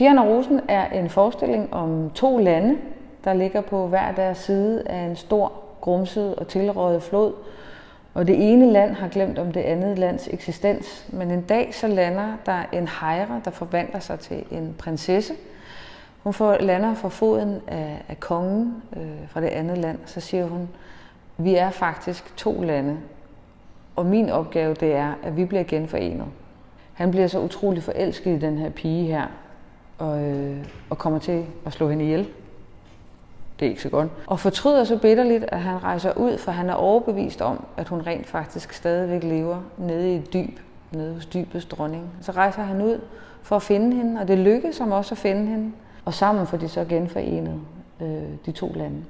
Fjern og Rosen er en forestilling om to lande, der ligger på hver deres side af en stor, grumset og tilrøget flod. Og det ene land har glemt om det andet lands eksistens, men en dag så lander der en hejre, der forvandler sig til en prinsesse. Hun får, lander for foden af, af kongen øh, fra det andet land, så siger hun, vi er faktisk to lande, og min opgave det er, at vi bliver genforenet. Han bliver så utrolig forelsket i den her pige her, og, øh, og kommer til at slå hende ihjel. Det er ikke så godt. Og fortryder så bitterligt, at han rejser ud, for han er overbevist om, at hun rent faktisk stadigvæk lever nede i et dyb, nede hos dybets dronning. Så rejser han ud for at finde hende, og det lykkes ham også at finde hende. Og sammen får de så genforenet øh, de to lande.